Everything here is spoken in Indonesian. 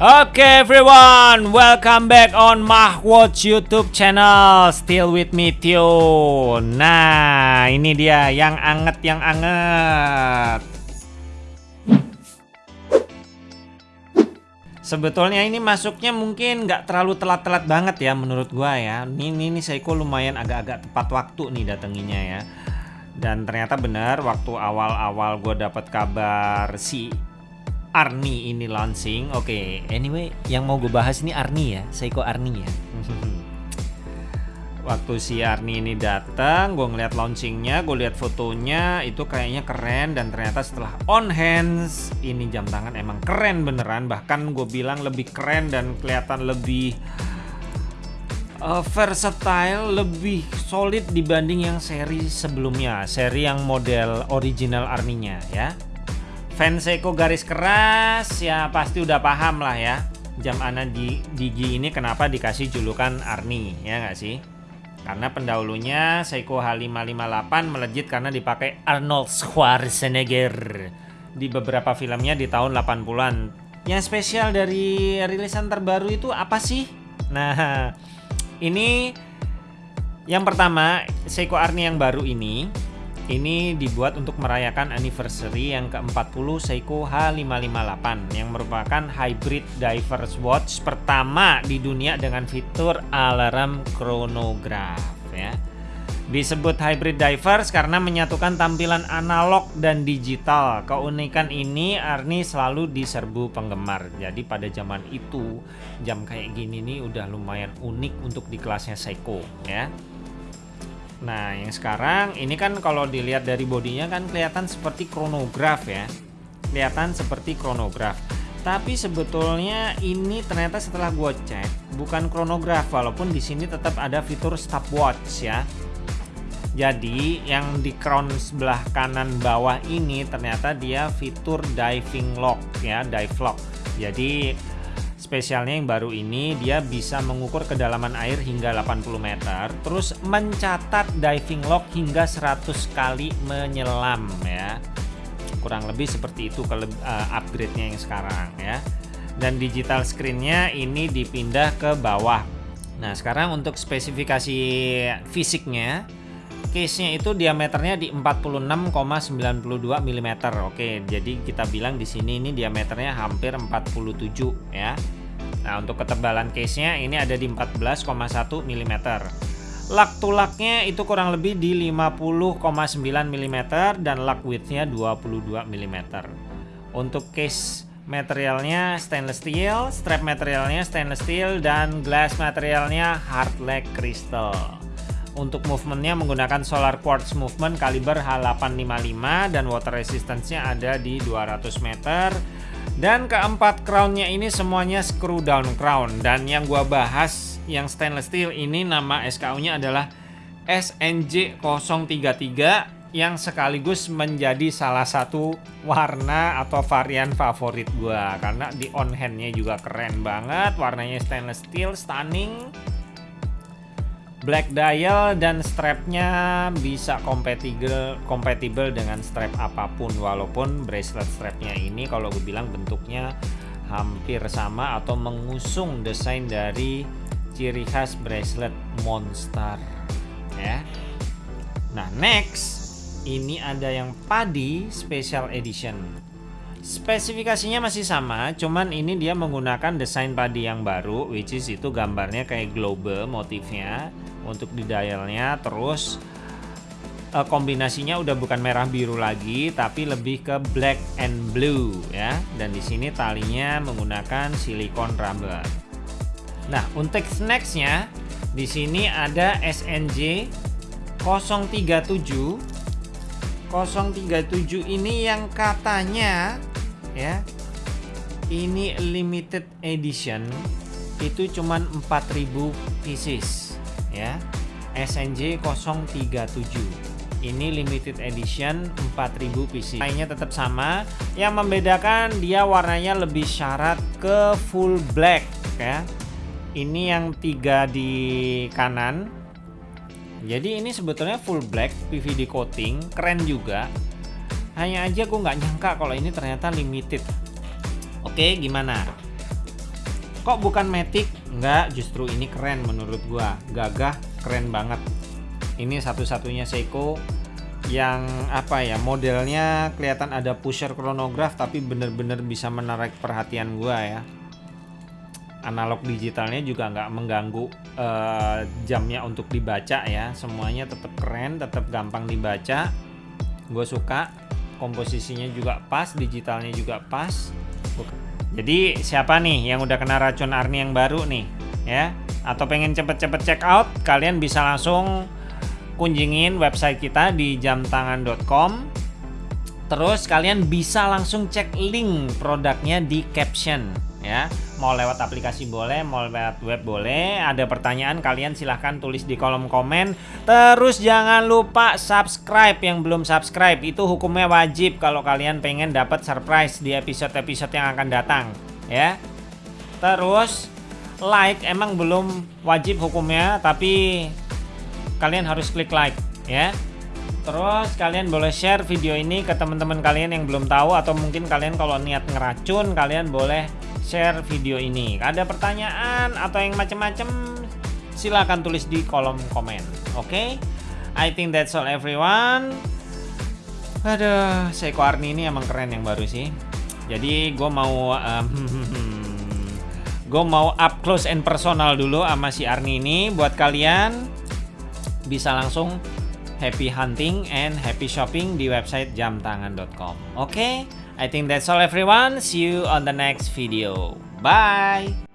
Oke okay, everyone, welcome back on Mahwatch YouTube channel. Still with me Tio. Nah, ini dia yang anget yang anget. Sebetulnya ini masuknya mungkin nggak terlalu telat-telat banget ya menurut gua ya. Ini ini, Seiko lumayan agak-agak tepat waktu nih datanginya ya. Dan ternyata benar waktu awal-awal gue dapat kabar si Arni ini launching. Oke, okay, anyway, yang mau gue bahas ini Arni ya, Seiko Arni ya. Waktu si Arni ini datang, gue ngeliat launchingnya, gue lihat fotonya, itu kayaknya keren dan ternyata setelah on hands, ini jam tangan emang keren beneran. Bahkan gue bilang lebih keren dan kelihatan lebih uh, versatile, lebih solid dibanding yang seri sebelumnya, seri yang model original Arninya ya fans Seiko garis keras ya pasti udah paham lah ya. Jam Ana di Digi ini kenapa dikasih julukan Arni ya nggak sih? Karena pendahulunya Seiko H558 melejit karena dipakai Arnold Schwarzenegger di beberapa filmnya di tahun 80-an yang spesial dari rilisan terbaru itu apa sih? Nah ini yang pertama Seiko Arni yang baru ini ini dibuat untuk merayakan anniversary yang ke-40 Seiko H558 yang merupakan hybrid divers watch pertama di dunia dengan fitur alarm chronograph ya. Disebut hybrid divers karena menyatukan tampilan analog dan digital. Keunikan ini Arni selalu diserbu penggemar. Jadi pada zaman itu jam kayak gini nih udah lumayan unik untuk di kelasnya Seiko ya. Nah, yang sekarang ini kan kalau dilihat dari bodinya kan kelihatan seperti kronograf ya. Kelihatan seperti kronograf. Tapi sebetulnya ini ternyata setelah gue cek bukan kronograf walaupun di sini tetap ada fitur stopwatch ya. Jadi yang di crown sebelah kanan bawah ini ternyata dia fitur diving lock ya, dive lock. Jadi Spesialnya yang baru ini dia bisa mengukur kedalaman air hingga 80 meter Terus mencatat diving log hingga 100 kali menyelam ya Kurang lebih seperti itu ke uh, upgrade-nya yang sekarang ya Dan digital screen-nya ini dipindah ke bawah Nah sekarang untuk spesifikasi fisiknya case-nya itu diameternya di 46,92 mm. Oke, jadi kita bilang di sini ini diameternya hampir 47 ya. Nah, untuk ketebalan case-nya ini ada di 14,1 mm. Lak tulaknya itu kurang lebih di 50,9 mm dan lak width-nya 22 mm. Untuk case materialnya stainless steel, strap materialnya stainless steel dan glass materialnya hard lag crystal. Untuk movementnya menggunakan solar quartz movement kaliber H855 dan water resistance-nya ada di 200 meter. Dan keempat crownnya ini semuanya screw down crown. Dan yang gua bahas yang stainless steel ini nama SKU-nya adalah SNJ 033 yang sekaligus menjadi salah satu warna atau varian favorit gua. Karena di on handnya juga keren banget warnanya stainless steel stunning black dial dan strapnya bisa kompatibel kompatibel dengan strap apa pun walaupun bracelet strapnya ini kalau gue bilang bentuknya hampir sama atau mengusung desain dari ciri khas bracelet monster ya. Nah next ini ada yang padi special edition. Spesifikasinya masih sama cuman ini dia menggunakan desain padi yang baru which is itu gambarnya kayak globe motifnya untuk di dialnya terus uh, kombinasinya udah bukan merah biru lagi tapi lebih ke black and blue ya. Dan di sini talinya menggunakan silikon rubber. Nah untuk nextnya di sini ada SNJ 037 037 ini yang katanya ya ini limited edition itu cuman 4000 pieces ya SNJ 037 ini limited edition 4000 PC. Lainnya tetap sama. Yang membedakan dia warnanya lebih syarat ke full black ya. Ini yang tiga di kanan. Jadi ini sebetulnya full black PVD coating keren juga. Hanya aja gue nggak nyangka kalau ini ternyata limited. Oke gimana kok bukan Matic? Enggak justru ini keren menurut gua. Gagah keren banget. Ini satu-satunya Seiko yang apa ya modelnya kelihatan ada pusher chronograph tapi bener-bener bisa menarik perhatian gua ya. Analog digitalnya juga nggak mengganggu uh, jamnya untuk dibaca ya. Semuanya tetap keren tetap gampang dibaca. Gue suka. Komposisinya juga pas digitalnya juga pas jadi siapa nih yang udah kena racun Arni yang baru nih ya? Atau pengen cepet-cepet check out kalian bisa langsung kunjungin website kita di jamtangan.com terus kalian bisa langsung cek link produknya di caption ya. Mau lewat aplikasi boleh mau lewat web boleh. Ada pertanyaan kalian silahkan tulis di kolom komen. Terus jangan lupa subscribe yang belum subscribe itu hukumnya wajib kalau kalian pengen dapat surprise di episode-episode yang akan datang ya. Terus like emang belum wajib hukumnya tapi kalian harus klik like ya Terus kalian boleh share video ini ke teman-teman kalian yang belum tahu atau mungkin kalian kalau niat ngeracun kalian boleh share video ini. Ada pertanyaan atau yang macam-macam silahkan tulis di kolom komen. Oke? Okay? I think that's all everyone. Aduh, Seiko Arni ini emang keren yang baru sih. Jadi gue mau um, gue mau up close and personal dulu sama si Arni ini buat kalian bisa langsung happy hunting and happy shopping di website jamtangan.com. Oke, okay? I think that's all everyone. See you on the next video. Bye!